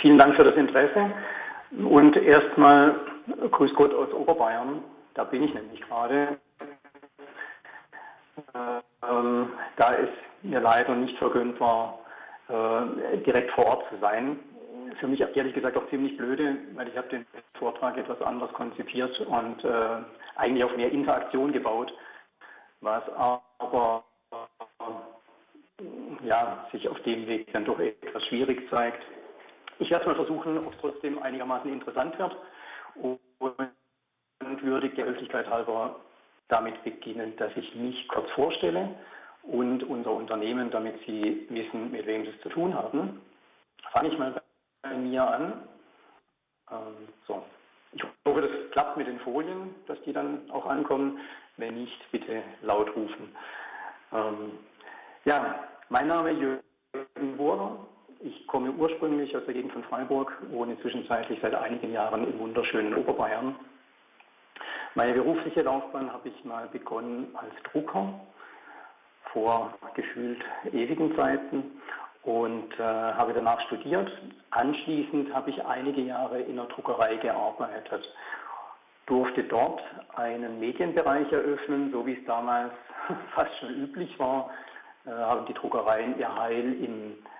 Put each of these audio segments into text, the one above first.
vielen Dank für das Interesse. Und erstmal Grüß Gott aus Oberbayern. Da bin ich nämlich gerade. Ähm, da es mir leider nicht vergönnt war, äh, direkt vor Ort zu sein. Für mich ehrlich gesagt auch ziemlich blöde, weil ich habe den Vortrag etwas anders konzipiert und äh, eigentlich auf mehr Interaktion gebaut, was aber äh, ja, sich auf dem Weg dann doch etwas schwierig zeigt. Ich werde mal versuchen, ob es trotzdem einigermaßen interessant wird und würde der Höflichkeit halber damit beginnen, dass ich mich kurz vorstelle und unser Unternehmen, damit Sie wissen, mit wem Sie es zu tun haben. Fange ich mal bei mir an. Ähm, so. Ich hoffe, das klappt mit den Folien, dass die dann auch ankommen. Wenn nicht, bitte laut rufen. Ähm, ja, mein Name ist Jürgen Bohrer. Ich komme ursprünglich aus der Gegend von Freiburg, wohne zwischenzeitlich seit einigen Jahren im wunderschönen Oberbayern. Meine berufliche Laufbahn habe ich mal begonnen als Drucker vor gefühlt ewigen Zeiten und äh, habe danach studiert. Anschließend habe ich einige Jahre in der Druckerei gearbeitet, durfte dort einen Medienbereich eröffnen, so wie es damals fast schon üblich war, äh, haben die Druckereien ihr Heil äh,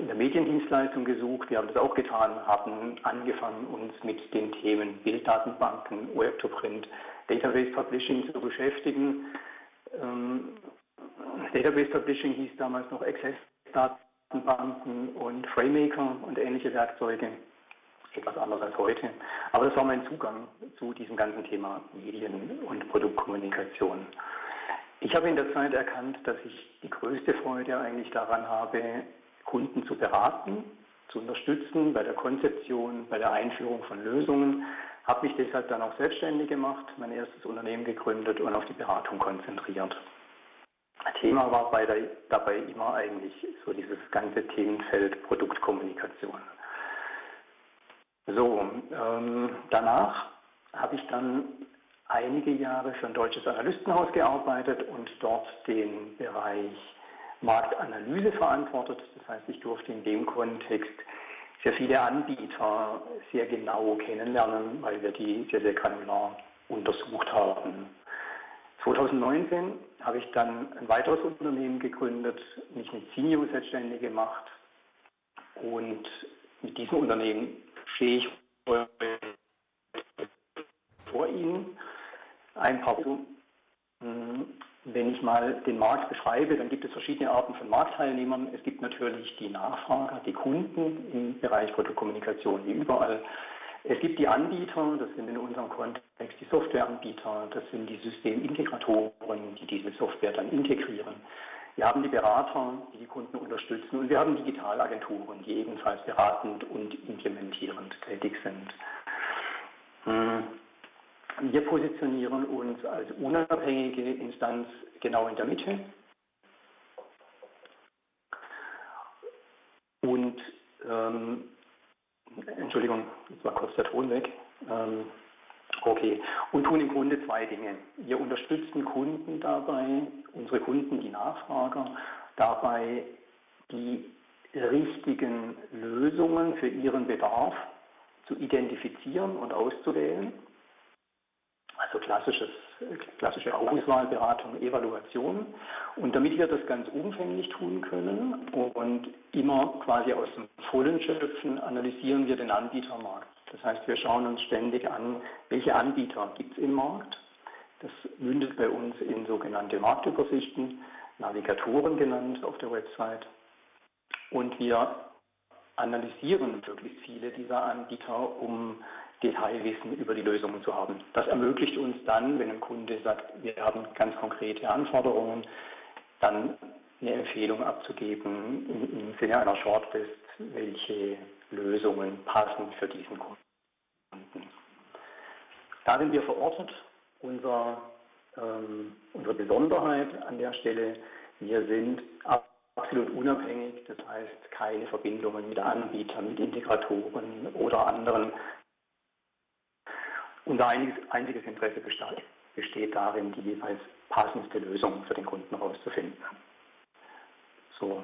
in der Mediendienstleistung gesucht. Wir haben das auch getan, haben angefangen, uns mit den Themen Bilddatenbanken, Web-to-Print, Database Publishing zu beschäftigen. Ähm, Database Publishing hieß damals noch Access-Datenbanken und FrameMaker und ähnliche Werkzeuge. Etwas anders als heute. Aber das war mein Zugang zu diesem ganzen Thema Medien und Produktkommunikation. Ich habe in der Zeit erkannt, dass ich die größte Freude eigentlich daran habe, Kunden zu beraten, zu unterstützen bei der Konzeption, bei der Einführung von Lösungen. Habe mich deshalb dann auch selbstständig gemacht, mein erstes Unternehmen gegründet und auf die Beratung konzentriert. Thema war der, dabei immer eigentlich so dieses ganze Themenfeld Produktkommunikation. So, ähm, danach habe ich dann einige Jahre für ein deutsches Analystenhaus gearbeitet und dort den Bereich Marktanalyse verantwortet. Das heißt, ich durfte in dem Kontext sehr viele Anbieter sehr genau kennenlernen, weil wir die sehr, sehr granular untersucht haben. 2019 habe ich dann ein weiteres Unternehmen gegründet, mich mit Senior selbstständig gemacht und mit diesem Unternehmen stehe ich vor Ihnen ein paar hm, wenn ich mal den Markt beschreibe, dann gibt es verschiedene Arten von Marktteilnehmern. Es gibt natürlich die Nachfrager, die Kunden im Bereich Fotokommunikation wie überall. Es gibt die Anbieter, das sind in unserem Kontext die Softwareanbieter, das sind die Systemintegratoren, die diese Software dann integrieren. Wir haben die Berater, die die Kunden unterstützen und wir haben Digitalagenturen, die ebenfalls beratend und implementierend tätig sind. Hm. Wir positionieren uns als unabhängige Instanz genau in der Mitte. Und, ähm, Entschuldigung, jetzt war kurz der Ton weg. Ähm, okay, und tun im Grunde zwei Dinge. Wir unterstützen Kunden dabei, unsere Kunden, die Nachfrager, dabei die richtigen Lösungen für ihren Bedarf zu identifizieren und auszuwählen also klassisches, klassische Auswahlberatung, Evaluation. Und damit wir das ganz umfänglich tun können und immer quasi aus dem Vollen schöpfen, analysieren wir den Anbietermarkt. Das heißt, wir schauen uns ständig an, welche Anbieter gibt es im Markt. Das mündet bei uns in sogenannte Marktübersichten, Navigatoren genannt auf der Website. Und wir analysieren möglichst viele dieser Anbieter, um Detailwissen über die Lösungen zu haben. Das ermöglicht uns dann, wenn ein Kunde sagt, wir haben ganz konkrete Anforderungen, dann eine Empfehlung abzugeben im, Sinne einer Shortlist, welche Lösungen passen für diesen Kunden. Da sind wir verortet. Unser, ähm, unsere Besonderheit an der Stelle, wir sind absolut unabhängig, das heißt keine Verbindungen mit Anbietern, mit Integratoren oder anderen unser einziges Interesse besteht darin, die jeweils passendste Lösung für den Kunden herauszufinden. So,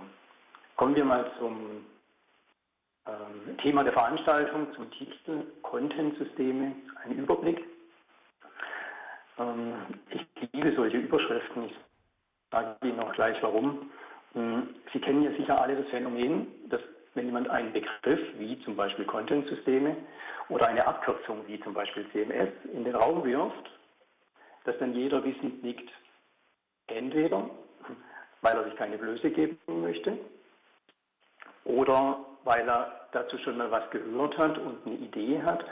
kommen wir mal zum Ähm, Thema der Veranstaltung zum Titel Content-Systeme, ein Überblick. Ähm, ich liebe solche Überschriften. Ich sage Ihnen noch gleich warum. Ähm, Sie kennen ja sicher alle das Phänomen, dass wenn jemand einen Begriff wie zum Beispiel Content-Systeme oder eine Abkürzung wie zum Beispiel CMS in den Raum wirft, dass dann jeder wissend nickt. Entweder, weil er sich keine Blöße geben möchte, oder weil er dazu schon mal was gehört hat und eine Idee hat,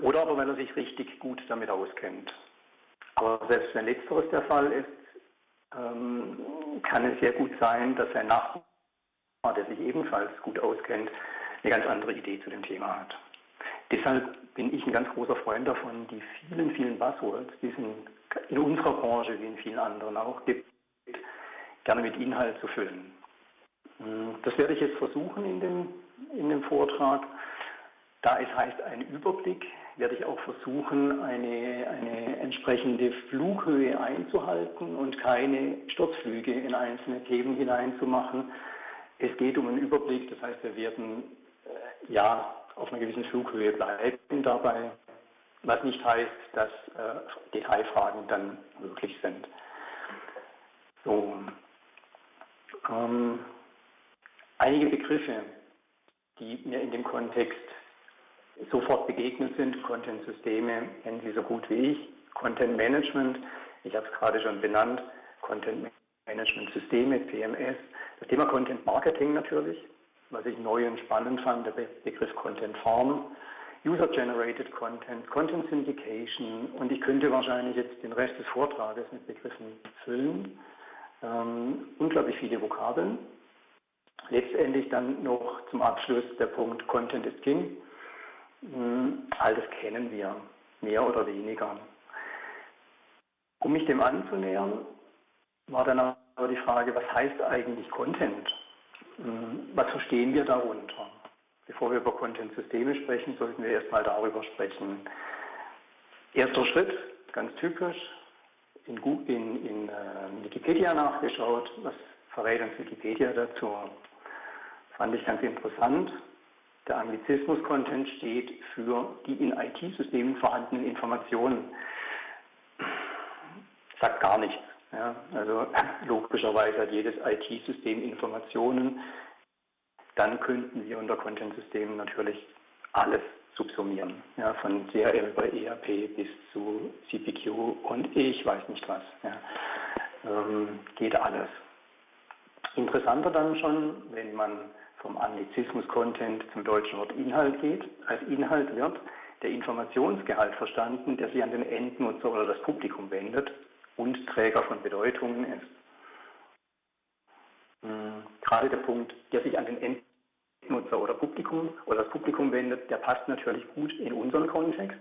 oder aber weil er sich richtig gut damit auskennt. Aber selbst wenn letzteres der Fall ist, ähm, kann es sehr gut sein, dass sein Nachbar, der sich ebenfalls gut auskennt, eine ganz andere Idee zu dem Thema hat. Deshalb bin ich ein ganz großer Freund davon, die vielen, vielen Buzzwords, die es in, in unserer Branche wie in vielen anderen auch gibt, gerne mit Inhalt zu füllen. Hm, das werde ich jetzt versuchen in dem, in dem Vortrag. Da es heißt ein Überblick, werde ich auch versuchen, eine, eine entsprechende Flughöhe einzuhalten und keine Sturzflüge in einzelne Themen hineinzumachen. Es geht um einen Überblick, das heißt, wir werden äh, ja auf einer gewissen Flughöhe bleiben dabei, was nicht heißt, dass äh, Detailfragen dann möglich sind. So, ähm, einige Begriffe, die mir in dem Kontext sofort begegnet sind. Content-Systeme kennen Sie so gut wie ich. Content Management, ich habe es gerade schon benannt, Content Management Systeme, PMS. Das Thema Content Marketing natürlich, was ich neu und spannend fand, der Begriff Content Farm. User-Generated Content, Content Syndication und ich könnte wahrscheinlich jetzt den Rest des Vortrages mit Begriffen füllen. Ähm, unglaublich viele Vokabeln. Letztendlich dann noch zum Abschluss der Punkt Content is King. Hm, all das kennen wir, mehr oder weniger. Um mich dem anzunähern, war dann aber die Frage, was heißt eigentlich Content? Hm, was verstehen wir darunter? Bevor wir über Content-Systeme sprechen, sollten wir erstmal darüber sprechen. Erster Schritt, ganz typisch, in, in, in äh, Wikipedia nachgeschaut. Was verrät uns Wikipedia dazu? Fand ich ganz interessant. Der Anglizismus-Content steht für die in IT-Systemen vorhandenen Informationen. Sagt gar nichts. Ja, also logischerweise hat jedes IT-System Informationen. Dann könnten wir unter Content-Systemen natürlich alles subsumieren. Ja, von CRM über ERP bis zu CPQ und ich weiß nicht was. Ja. Ähm, geht alles. Interessanter dann schon, wenn man vom Anglizismus-Content zum deutschen Wort Inhalt geht. Als Inhalt wird der Informationsgehalt verstanden, der sich an den Endnutzer oder das Publikum wendet und Träger von Bedeutungen ist. Hm, gerade der Punkt, der sich an den Endnutzer oder Publikum oder das Publikum wendet, der passt natürlich gut in unseren Kontext,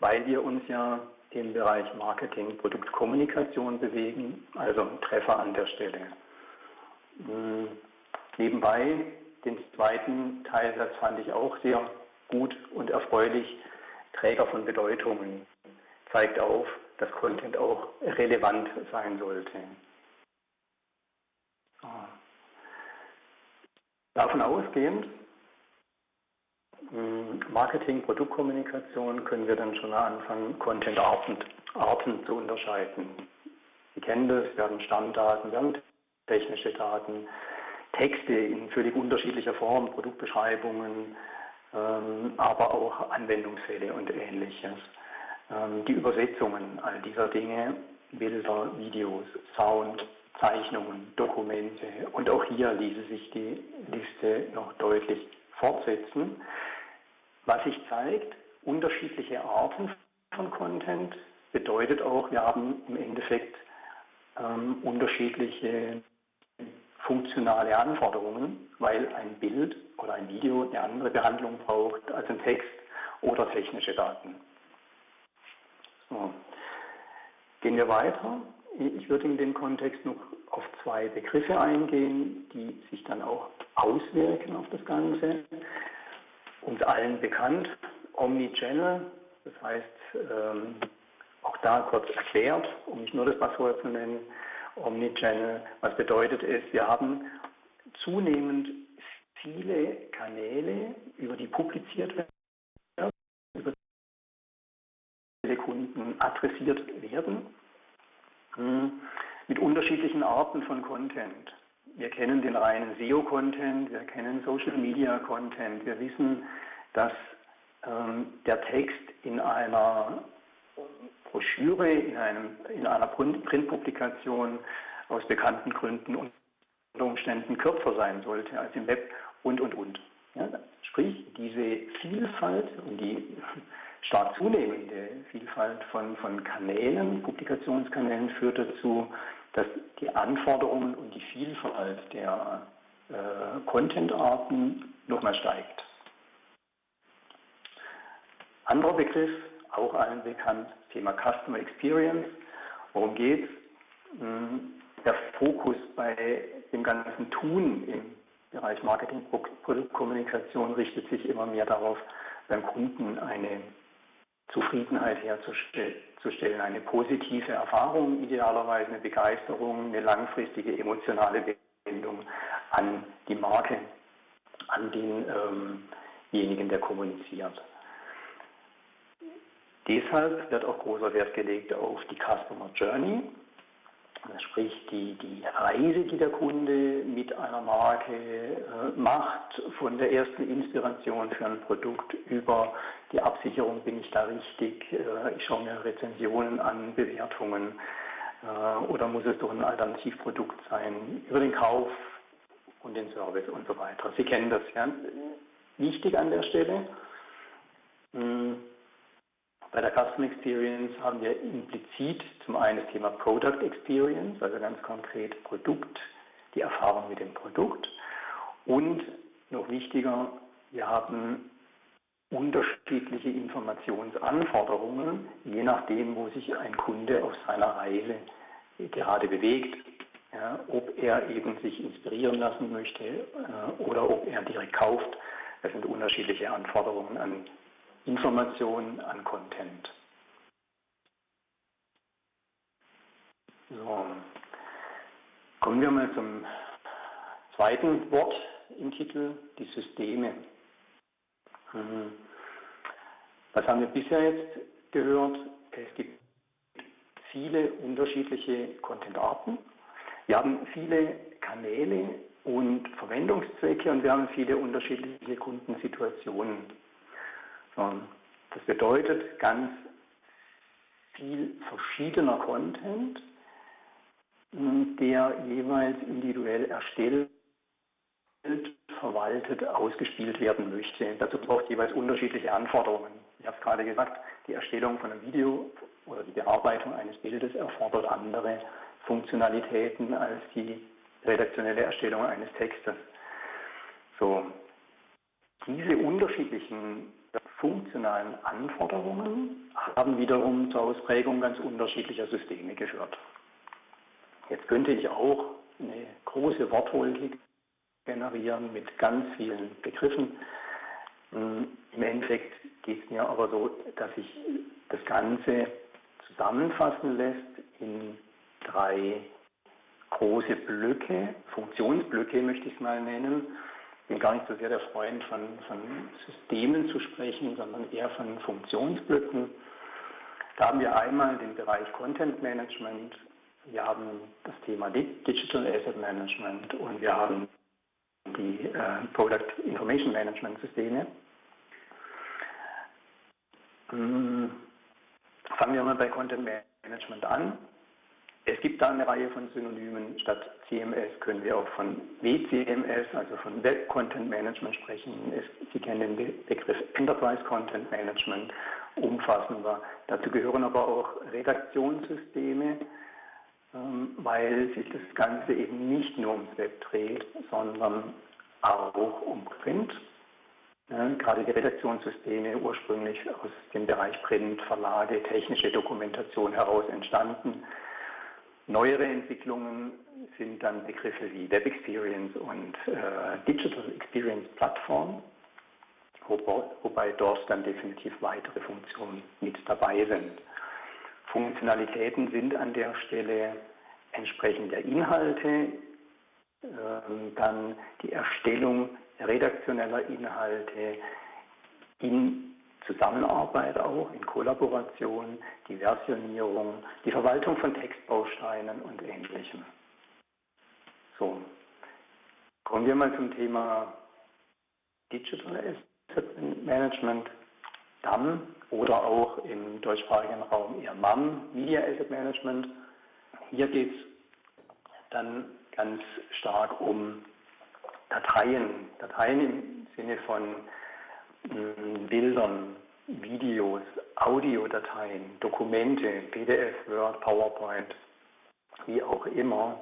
weil wir uns ja im Bereich Marketing, Produktkommunikation bewegen, also Treffer an der Stelle. Hm, Nebenbei, den zweiten Teilsatz fand ich auch sehr gut und erfreulich. Träger von Bedeutungen zeigt auf, dass Content auch relevant sein sollte. Davon ausgehend, hm, Marketing, Produktkommunikation können wir dann schon anfangen, Content-Arten Arten zu unterscheiden. Sie kennen das, wir haben Stammdaten, wir haben technische Daten, Texte in völlig unterschiedlicher Form, Produktbeschreibungen, ähm, aber auch Anwendungsfälle und ähnliches. Ähm, die Übersetzungen all dieser Dinge, Bilder, Videos, Sound, Zeichnungen, Dokumente und auch hier ließe sich die Liste noch deutlich fortsetzen. Was sich zeigt, unterschiedliche Arten von Content bedeutet auch, wir haben im Endeffekt ähm, unterschiedliche funktionale Anforderungen, weil ein Bild oder ein Video eine andere Behandlung braucht als ein Text oder technische Daten. So. Gehen wir weiter. Ich würde in dem Kontext noch auf zwei Begriffe eingehen, die sich dann auch auswirken auf das Ganze. Uns allen bekannt, Omnichannel, das heißt, ähm, auch da kurz erklärt, um nicht nur das Passwort zu nennen, Omnichannel. Was bedeutet es, wir haben zunehmend viele Kanäle, über die publiziert werden, über Kunden adressiert werden, hm, mit unterschiedlichen Arten von Content. Wir kennen den reinen SEO-Content, wir kennen Social-Media-Content, wir wissen, dass ähm, der Text in einer Broschüre, in, einem, in einer Printpublikation aus bekannten Gründen unter Umständen kürzer sein sollte als im Web und, und, und. Ja, sprich, diese Vielfalt und die stark zunehmende Vielfalt von, von Kanälen, Publikationskanälen führt dazu, dass die Anforderungen und die Vielfalt der äh, Contentarten nochmal steigt. Anderer Begriff, auch allen bekannt, Thema Customer Experience. Worum geht es? Hm, der Fokus bei dem ganzen Tun im Bereich Marketing, Produktkommunikation richtet sich immer mehr darauf, beim Kunden eine Zufriedenheit herzustellen, eine positive Erfahrung, idealerweise eine Begeisterung, eine langfristige emotionale Bindung an die Marke, an denjenigen, ähm der kommuniziert. Deshalb wird auch großer Wert gelegt auf die Customer Journey, sprich die, die Reise, die der Kunde mit einer Marke äh, macht, von der ersten Inspiration für ein Produkt über die Absicherung, bin ich da richtig, äh, ich schaue mir Rezensionen an, Bewertungen äh, oder muss es doch ein Alternativprodukt sein, über den Kauf und den Service und so weiter. Sie kennen das, ja. Wichtig an der Stelle. Mh, hm, bei der Custom Experience haben wir implizit zum einen das Thema Product Experience, also ganz konkret Produkt, die Erfahrung mit dem Produkt. Und noch wichtiger, wir haben unterschiedliche Informationsanforderungen, je nachdem, wo sich ein Kunde auf seiner Reise gerade bewegt. Ja, ob er eben sich inspirieren lassen möchte äh, oder ob er direkt kauft. Das sind unterschiedliche Anforderungen an Informationen an Content. So, kommen wir mal zum zweiten Wort im Titel, die Systeme. Hm. Was haben wir bisher jetzt gehört? Es gibt viele unterschiedliche Content-Arten. Wir haben viele Kanäle und Verwendungszwecke und wir haben viele unterschiedliche Kundensituationen. Das bedeutet ganz viel verschiedener Content, der jeweils individuell erstellt, verwaltet, ausgespielt werden möchte. Dazu braucht jeweils unterschiedliche Anforderungen. Ich habe es gerade gesagt, die Erstellung von einem Video oder die Bearbeitung eines Bildes erfordert andere Funktionalitäten als die redaktionelle Erstellung eines Textes. So, diese unterschiedlichen funktionalen Anforderungen haben wiederum zur Ausprägung ganz unterschiedlicher Systeme geführt. Jetzt könnte ich auch eine große Wortwolke generieren mit ganz vielen Begriffen. Hm, Im Endeffekt geht es mir aber so, dass sich das Ganze zusammenfassen lässt in drei große Blöcke, Funktionsblöcke möchte ich es mal nennen, bin gar nicht so sehr der Freund von, von Systemen zu sprechen, sondern eher von Funktionsblöcken. Da haben wir einmal den Bereich Content Management, wir haben das Thema Digital Asset Management und wir haben die äh, Product Information Management Systeme. Hm, fangen wir mal bei Content Management an. Es gibt da eine Reihe von Synonymen. Statt CMS können wir auch von WCMS, also von Web Content Management sprechen. Es, Sie kennen den Begriff Enterprise Content Management umfassender. Dazu gehören aber auch Redaktionssysteme, ähm, weil sich das Ganze eben nicht nur ums Web dreht, sondern auch um Print. Gerade die Redaktionssysteme ursprünglich aus dem Bereich Print, Verlage, technische Dokumentation heraus entstanden Neuere Entwicklungen sind dann Begriffe wie Web Experience und äh, Digital Experience Plattform, wobei, wobei dort dann definitiv weitere Funktionen mit dabei sind. Funktionalitäten sind an der Stelle entsprechend der Inhalte, äh, dann die Erstellung redaktioneller Inhalte in Zusammenarbeit auch, in Kollaboration, die Versionierung, die Verwaltung von Textbausteinen und ähnlichem. So, kommen wir mal zum Thema Digital Asset Management, DAM oder auch im deutschsprachigen Raum eher MAM, Media Asset Management. Hier geht es dann ganz stark um Dateien, Dateien im Sinne von Bildern, Videos, Audiodateien, Dokumente, PDF, Word, PowerPoint, wie auch immer,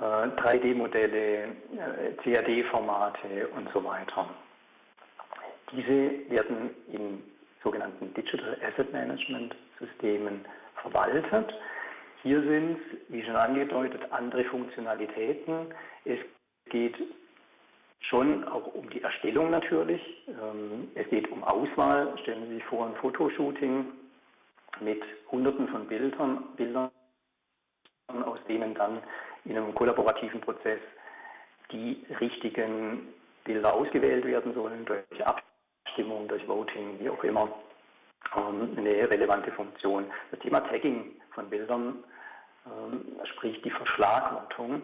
3D-Modelle, äh, CAD-Formate und so weiter. Diese werden in sogenannten Digital Asset Management Systemen verwaltet. Hier sind, wie schon angedeutet, andere Funktionalitäten. Es geht schon auch um die Erstellung natürlich. Ähm, es geht um Auswahl. Stellen Sie sich vor, ein Fotoshooting mit Hunderten von Bildern, Bildern, aus denen dann in einem kollaborativen Prozess die richtigen Bilder ausgewählt werden sollen durch Abstimmung, durch Voting, wie auch immer. Ähm, eine relevante Funktion. Das Thema Tagging von Bildern, ähm, sprich die Verschlagwortung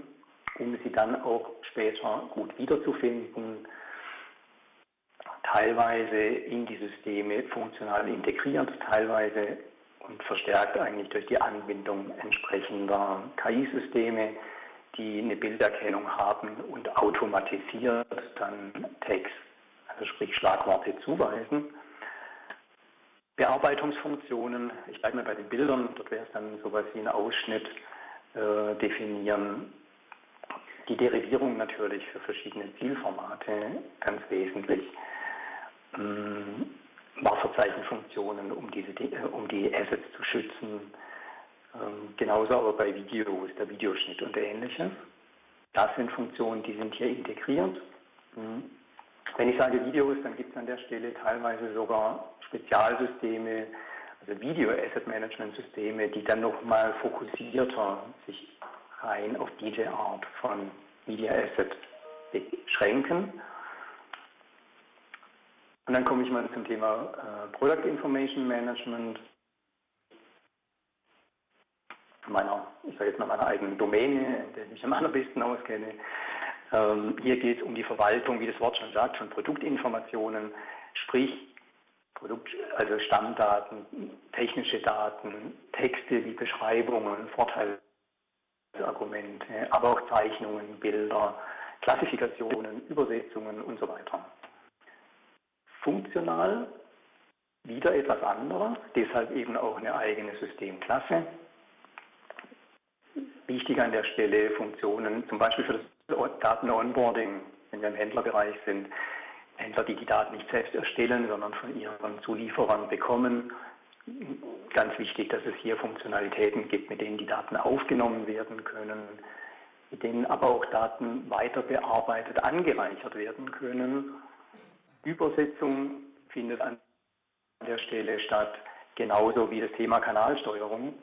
um sie dann auch später gut wiederzufinden, teilweise in die Systeme funktional integriert, teilweise und verstärkt eigentlich durch die Anbindung entsprechender KI-Systeme, die eine Bilderkennung haben und automatisiert dann Text, also sprich Schlagworte zuweisen. Bearbeitungsfunktionen, ich bleibe mal bei den Bildern, dort wäre es dann sowas wie ein Ausschnitt äh, definieren, die Derivierung natürlich für verschiedene Zielformate ganz wesentlich. Ähm, Wasserzeichenfunktionen, um, diese, äh, um die Assets zu schützen. Ähm, genauso aber bei Videos, der Videoschnitt und ähnliches. Das sind Funktionen, die sind hier integriert. Mhm. Wenn ich sage Videos, dann gibt es an der Stelle teilweise sogar Spezialsysteme, also Video Asset Management Systeme, die dann nochmal fokussierter sich rein auf diese Art von Media Asset beschränken. Und dann komme ich mal zum Thema äh, Product Information Management. Meiner, ich sage jetzt mal meiner eigenen Domäne, in der ich mich am allerbesten auskenne. Ähm, hier geht es um die Verwaltung, wie das Wort schon sagt, von Produktinformationen, sprich Produkt, also Stammdaten, technische Daten, Texte wie Beschreibungen, Vorteile Argumente, aber auch Zeichnungen, Bilder, Klassifikationen, Übersetzungen und so weiter. Funktional wieder etwas anderes, deshalb eben auch eine eigene Systemklasse. Wichtig an der Stelle Funktionen, zum Beispiel für das Daten-Onboarding, wenn wir im Händlerbereich sind. Händler, die die Daten nicht selbst erstellen, sondern von ihren Zulieferern bekommen ganz wichtig, dass es hier Funktionalitäten gibt, mit denen die Daten aufgenommen werden können, mit denen aber auch Daten weiter bearbeitet, angereichert werden können. Übersetzung findet an der Stelle statt, genauso wie das Thema Kanalsteuerung.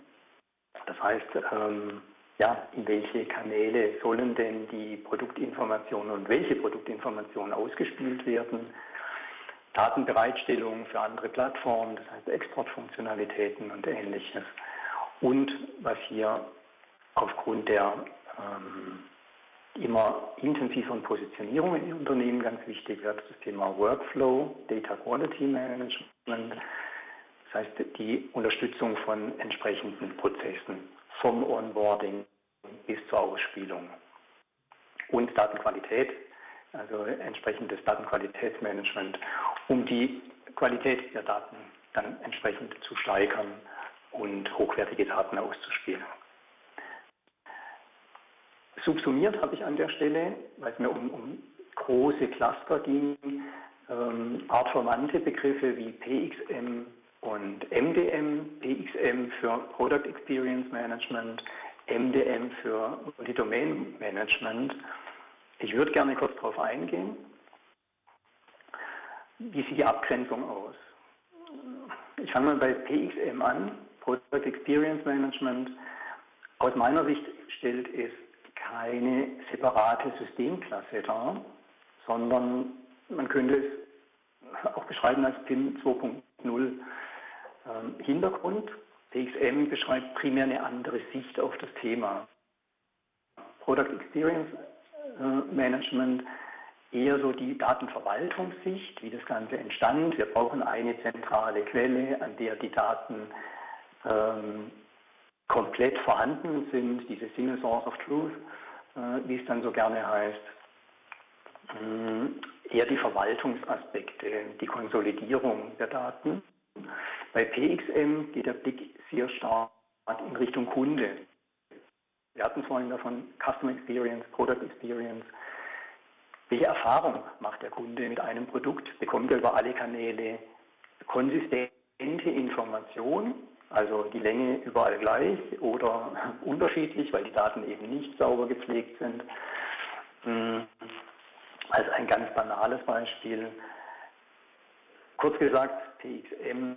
Das heißt, ähm, ja, in welche Kanäle sollen denn die Produktinformationen und welche Produktinformationen ausgespielt werden? Datenbereitstellung für andere Plattformen, das heißt Exportfunktionalitäten und ähnliches. Und was hier aufgrund der ähm, immer intensiveren Positionierung in Unternehmen ganz wichtig wird, das Thema Workflow, Data Quality Management, das heißt die Unterstützung von entsprechenden Prozessen vom Onboarding bis zur Ausspielung. Und Datenqualität, also entsprechendes Datenqualitätsmanagement, um die Qualität der Daten dann entsprechend zu steigern und hochwertige Daten auszuspielen. Subsumiert habe ich an der Stelle, weil es mir um, um große Cluster ging, ähm, artverwandte Begriffe wie PXM und MDM, PXM für Product Experience Management, MDM für Multi-Domain Management ich würde gerne kurz darauf eingehen. Wie sieht die Abgrenzung aus? Ich fange mal bei PXM an, Product Experience Management. Aus meiner Sicht stellt es keine separate Systemklasse dar, sondern man könnte es auch beschreiben als PIM 2.0. Ähm, Hintergrund, PXM beschreibt primär eine andere Sicht auf das Thema. Product Experience Management eher so die Datenverwaltungssicht, wie das Ganze entstand. Wir brauchen eine zentrale Quelle, an der die Daten ähm, komplett vorhanden sind, diese Single Source of Truth, äh, wie es dann so gerne heißt. Ähm, eher die Verwaltungsaspekte, die Konsolidierung der Daten. Bei PXM geht der Blick sehr stark in Richtung Kunde. Wir hatten vorhin davon Customer Experience, Product Experience. Welche Erfahrung macht der Kunde mit einem Produkt? Bekommt er über alle Kanäle konsistente Information, also die Länge überall gleich oder unterschiedlich, weil die Daten eben nicht sauber gepflegt sind? Hm, als ein ganz banales Beispiel. Kurz gesagt, PXM,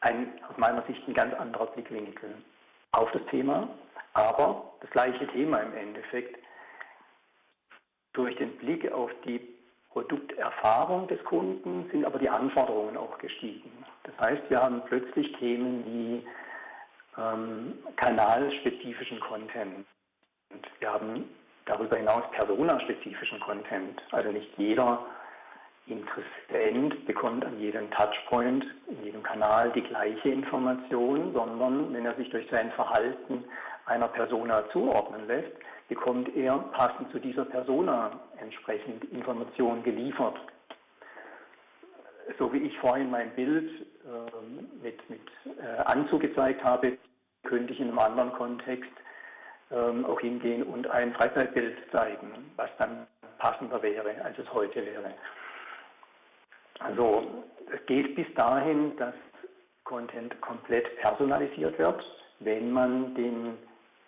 ein, aus meiner Sicht ein ganz anderer Blickwinkel auf das Thema, aber das gleiche Thema im Endeffekt. Durch den Blick auf die Produkterfahrung des Kunden sind aber die Anforderungen auch gestiegen. Das heißt, wir haben plötzlich Themen wie ähm, kanalspezifischen Content. Und wir haben darüber hinaus personaspezifischen Content. Also nicht jeder Interessent bekommt an jedem Touchpoint, in jedem Kanal die gleiche Information, sondern wenn er sich durch sein Verhalten einer Persona zuordnen lässt, bekommt er passend zu dieser Persona entsprechend Informationen geliefert. So wie ich vorhin mein Bild äh, mit, mit äh, Anzug gezeigt habe, könnte ich in einem anderen Kontext ähm, auch hingehen und ein Freizeitbild zeigen, was dann passender wäre, als es heute wäre. Also es geht bis dahin, dass Content komplett personalisiert wird, wenn man den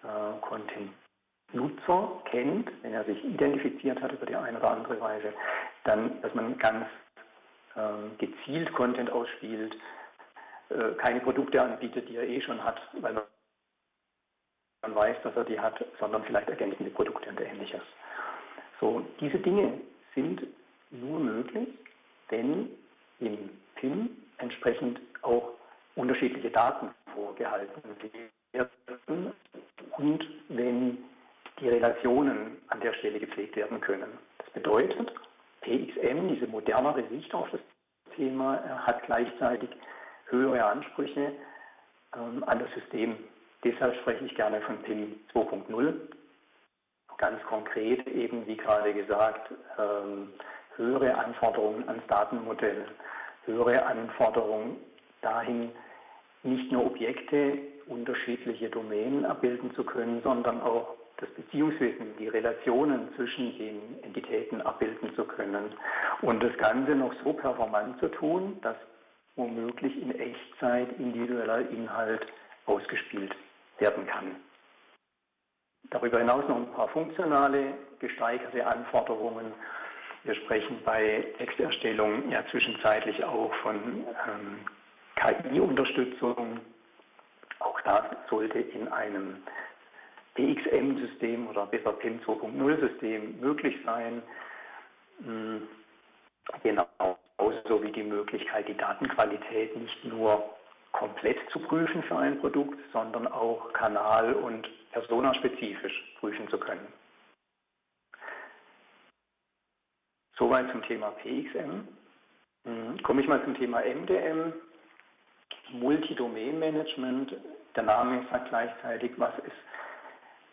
äh, Content-Nutzer kennt, wenn er sich identifiziert hat über die eine oder andere Weise, dann, dass man ganz ähm, gezielt Content ausspielt, äh, keine Produkte anbietet, die er eh schon hat, weil man weiß, dass er die hat, sondern vielleicht ergänzende Produkte und ähnliches. So, diese Dinge sind nur möglich, wenn im PIN entsprechend auch unterschiedliche Daten vorgehalten werden und wenn die Relationen an der Stelle gepflegt werden können. Das bedeutet, PXM, diese modernere Sicht auf das Thema, hat gleichzeitig höhere Ansprüche ähm, an das System. Deshalb spreche ich gerne von PIM 2.0. Ganz konkret eben, wie gerade gesagt, ähm, höhere Anforderungen ans Datenmodell, höhere Anforderungen dahin, nicht nur Objekte, unterschiedliche Domänen abbilden zu können, sondern auch das Beziehungswissen, die Relationen zwischen den Entitäten abbilden zu können und das Ganze noch so performant zu tun, dass womöglich in Echtzeit individueller Inhalt ausgespielt werden kann. Darüber hinaus noch ein paar funktionale, gesteigerte Anforderungen. Wir sprechen bei Texterstellung ja zwischenzeitlich auch von ähm, KI-Unterstützung. Auch das sollte in einem PXM-System oder besser PIM 2.0-System möglich sein. Hm, genauso wie die Möglichkeit, die Datenqualität nicht nur komplett zu prüfen für ein Produkt, sondern auch kanal- und personaspezifisch prüfen zu können. Soweit zum Thema PXM. Hm, komme ich mal zum Thema MDM. Multidomain-Management. Der Name sagt gleichzeitig, was es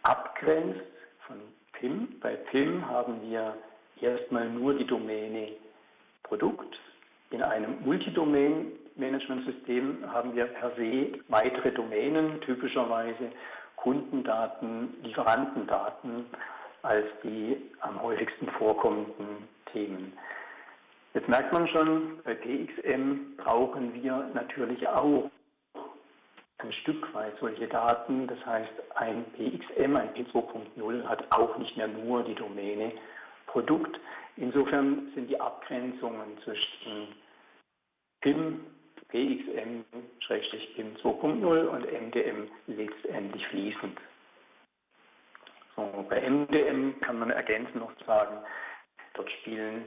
abgrenzt von PIM. Bei PIM haben wir erstmal nur die Domäne Produkt. In einem Multidomain-Management-System haben wir per se weitere Domänen, typischerweise Kundendaten, Lieferantendaten als die am häufigsten vorkommenden Themen. Jetzt merkt man schon, bei PXM brauchen wir natürlich auch ein Stück weit solche Daten. Das heißt, ein PXM, ein P2.0 hat auch nicht mehr nur die Domäne Produkt. Insofern sind die Abgrenzungen zwischen PIM, PXM, PIM 2.0 und MDM letztendlich fließend. So, bei MDM kann man ergänzend noch sagen, Dort spielen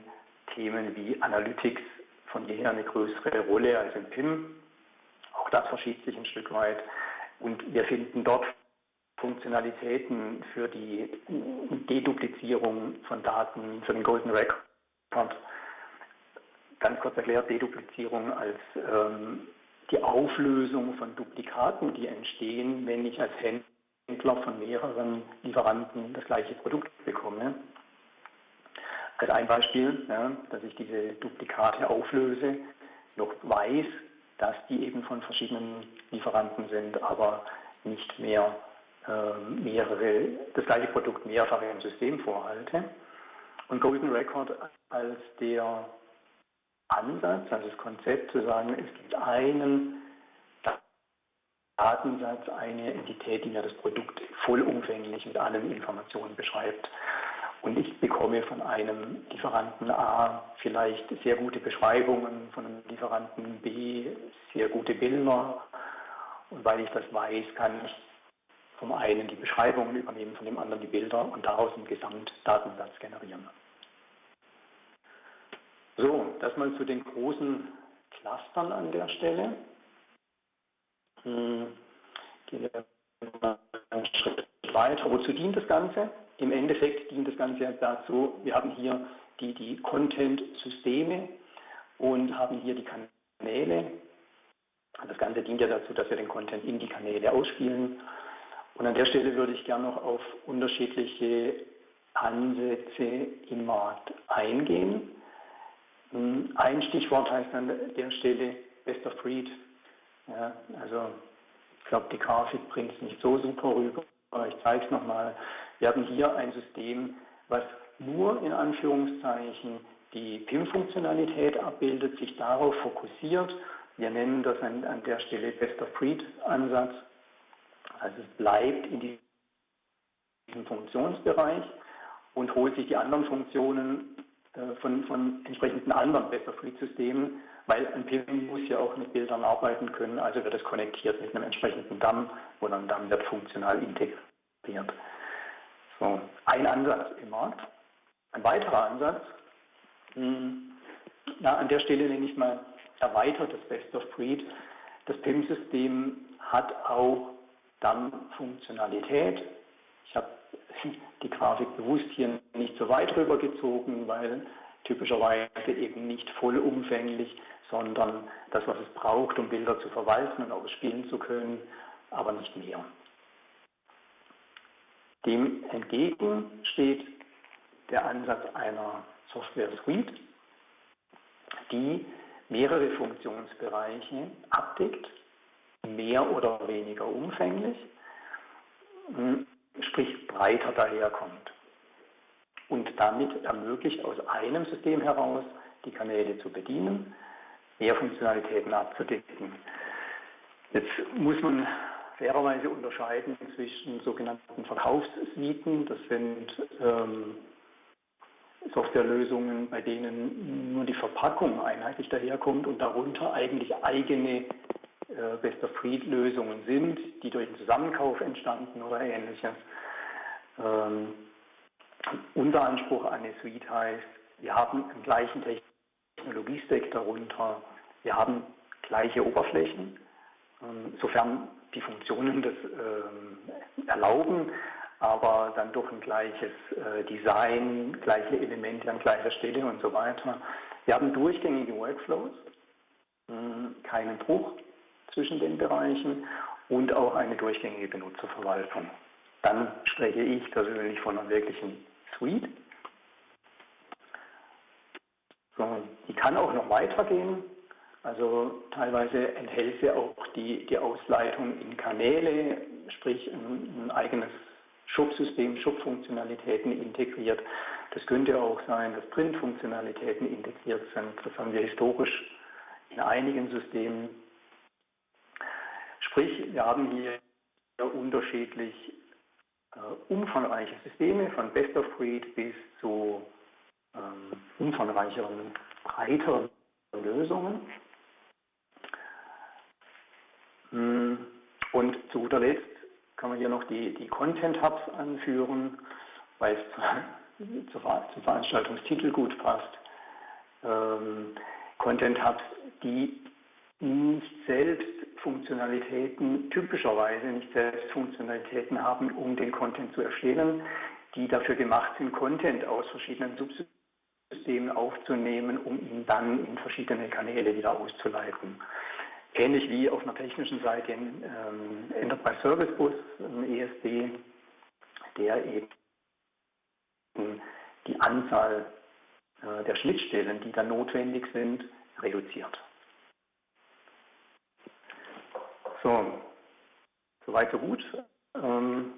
Themen wie Analytics von jeher eine größere Rolle als im PIM. Auch das verschiebt sich ein Stück weit. Und wir finden dort Funktionalitäten für die Deduplizierung von Daten, für den Golden Record. Ganz kurz erklärt, Deduplizierung als ähm, die Auflösung von Duplikaten, die entstehen, wenn ich als Händler von mehreren Lieferanten das gleiche Produkt bekomme. Als ein Beispiel, ja, dass ich diese Duplikate auflöse, noch weiß, dass die eben von verschiedenen Lieferanten sind, aber nicht mehr äh, mehrere, das gleiche Produkt mehrfach im System vorhalte. Und Golden Record als der Ansatz, also das Konzept zu sagen, es gibt einen Datensatz, eine Entität, die mir das Produkt vollumfänglich mit allen Informationen beschreibt. Und ich bekomme von einem Lieferanten A vielleicht sehr gute Beschreibungen, von einem Lieferanten B sehr gute Bilder. Und weil ich das weiß, kann ich vom einen die Beschreibungen übernehmen, von dem anderen die Bilder und daraus einen Gesamtdatensatz generieren. So, das mal zu den großen Clustern an der Stelle. Hm, gehen wir mal einen Schritt weiter. Wozu dient das Ganze? Im Endeffekt dient das Ganze dazu, wir haben hier die, die Content-Systeme und haben hier die Kanäle. Das Ganze dient ja dazu, dass wir den Content in die Kanäle ausspielen. Und an der Stelle würde ich gerne noch auf unterschiedliche Ansätze im Markt eingehen. Ein Stichwort heißt an der Stelle Best of Breed. Ja, also ich glaube, die Grafik bringt es nicht so super rüber, aber ich zeige es nochmal. Wir haben hier ein System, was nur in Anführungszeichen die PIM-Funktionalität abbildet, sich darauf fokussiert. Wir nennen das an, an der Stelle Best of Breed-Ansatz. Also es bleibt in diesem Funktionsbereich und holt sich die anderen Funktionen äh, von, von entsprechenden anderen Best-of-Breed-Systemen, weil ein PIM muss ja auch mit Bildern arbeiten können, also wird es konnektiert mit einem entsprechenden DAM und ein DAM wird funktional integriert. So, ein Ansatz im Markt. Ein weiterer Ansatz, hm, ja, an der Stelle nenne ich mal erweitertes Best of Breed. Das PIM-System hat auch DAM-Funktionalität. Ich habe die Grafik bewusst hier nicht so weit rübergezogen, weil typischerweise eben nicht vollumfänglich, sondern das, was es braucht, um Bilder zu verwalten und ausspielen zu können, aber nicht mehr. Dem entgegen steht der Ansatz einer Software Suite, die mehrere Funktionsbereiche abdeckt, mehr oder weniger umfänglich, sprich breiter daherkommt und damit ermöglicht, aus einem System heraus die Kanäle zu bedienen, mehr Funktionalitäten abzudecken. Jetzt muss man fairerweise unterscheiden zwischen sogenannten Verkaufssuiten, das sind ähm, Softwarelösungen, bei denen nur die Verpackung einheitlich daherkommt und darunter eigentlich eigene äh, Best-of-Breed-Lösungen sind, die durch den Zusammenkauf entstanden oder ähnliches. Ähm, unser Anspruch an eine Suite heißt, wir haben einen gleichen Technologiestack darunter, wir haben gleiche Oberflächen, ähm, sofern die Funktionen das äh, erlauben, aber dann doch ein gleiches äh, Design, gleiche Elemente an gleicher Stelle und so weiter. Wir haben durchgängige Workflows, mh, keinen Bruch zwischen den Bereichen und auch eine durchgängige Benutzerverwaltung. Dann spreche ich persönlich von einer wirklichen Suite. So, die kann auch noch weitergehen. Also teilweise enthält sie auch die, die Ausleitung in Kanäle, sprich ein, ein eigenes Shop-System, Shop-Funktionalitäten integriert. Das könnte auch sein, dass Print-Funktionalitäten integriert sind. Das haben wir historisch in einigen Systemen. Sprich, wir haben hier unterschiedlich äh, umfangreiche Systeme, von Best of Breed bis zu ähm, umfangreicheren, breiteren Lösungen. Hm, und zu guter Letzt kann man hier noch die, die Content Hubs anführen, weil es zum Veranstaltungstitel gut passt. Ähm, Content Hubs, die nicht selbst Funktionalitäten, typischerweise nicht selbst Funktionalitäten haben, um den Content zu erstellen, die dafür gemacht sind, Content aus verschiedenen Subsystemen aufzunehmen, um ihn dann in verschiedene Kanäle wieder auszuleiten. Ähnlich wie auf einer technischen Seite in ähm, Enterprise Service Bus, ein ESB, der eben die Anzahl äh, der Schnittstellen, die dann notwendig sind, reduziert. So, soweit so gut. Ähm,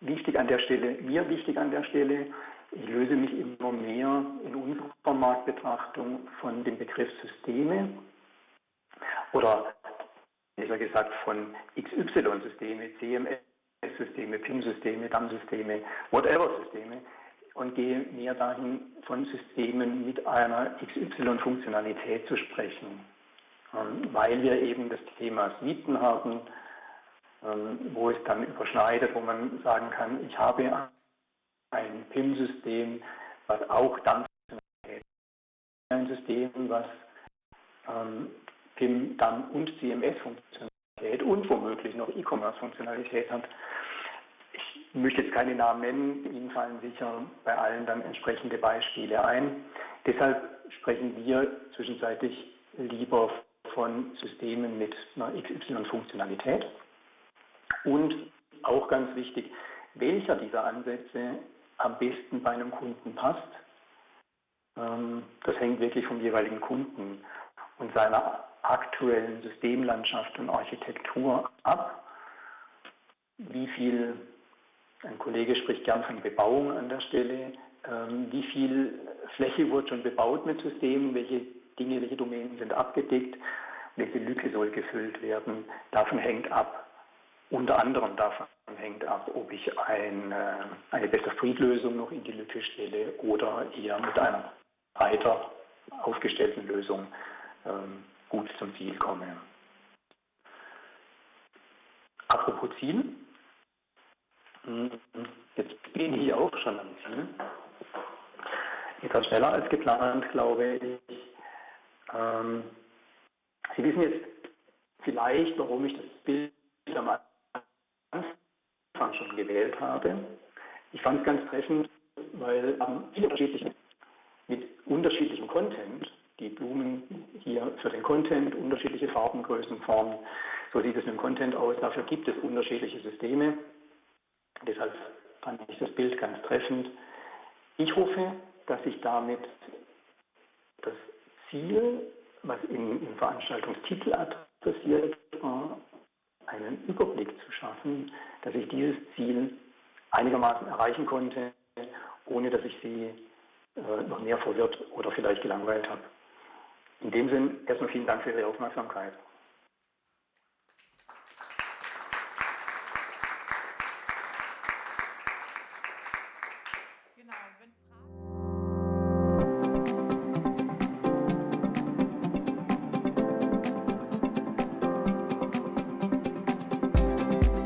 wichtig an der Stelle, mir wichtig an der Stelle, ich löse mich immer mehr in unserer Marktbetrachtung von dem Begriff Systeme oder besser gesagt von XY-Systeme, CMS-Systeme, PIM-Systeme, DAM-Systeme, Whatever-Systeme und gehe mehr dahin, von Systemen mit einer XY-Funktionalität zu sprechen, ähm, weil wir eben das Thema Suiten haben, ähm, wo es dann überschneidet, wo man sagen kann, ich habe ein PIM-System, was auch dann ein System, was ähm, PIM dann und CMS-Funktionalität und womöglich noch E-Commerce-Funktionalität hat. Ich möchte jetzt keine Namen nennen, Ihnen fallen sicher bei allen dann entsprechende Beispiele ein. Deshalb sprechen wir zwischenzeitlich lieber von Systemen mit einer XY-Funktionalität. Und auch ganz wichtig, welcher dieser Ansätze am besten bei einem Kunden passt, ähm, das hängt wirklich vom jeweiligen Kunden und seiner aktuellen Systemlandschaft und Architektur ab. Wie viel, ein Kollege spricht gern von Bebauung an der Stelle, ähm, wie viel Fläche wurde schon bebaut mit Systemen, welche Dinge, welche Domänen sind abgedeckt, welche Lücke soll gefüllt werden. Davon hängt ab, unter anderem davon hängt ab, ob ich ein, äh, eine Best-of-Breed-Lösung noch in die Lücke stelle oder eher mit einer breiter aufgestellten Lösung ähm, gut zum Ziel komme. Apropos Ziel, hm, jetzt bin ich auch schon am Ziel. Etwas schneller als geplant, glaube ich. Ähm, Sie wissen jetzt vielleicht, warum ich das Bild am Anfang schon gewählt habe. Ich fand es ganz treffend, weil ähm, viele unterschiedliche, mit unterschiedlichem Content, die Blumen hier für den Content, unterschiedliche Farben, Größen, Formen, so sieht es dem Content aus. Dafür gibt es unterschiedliche Systeme. Deshalb fand ich das Bild ganz treffend. Ich hoffe, dass ich damit das Ziel, was im, im Veranstaltungstitel adressiert war, einen Überblick zu schaffen, dass ich dieses Ziel einigermaßen erreichen konnte, ohne dass ich Sie äh, noch mehr verwirrt oder vielleicht gelangweilt habe. In dem Sinn erstmal vielen Dank für Ihre Aufmerksamkeit.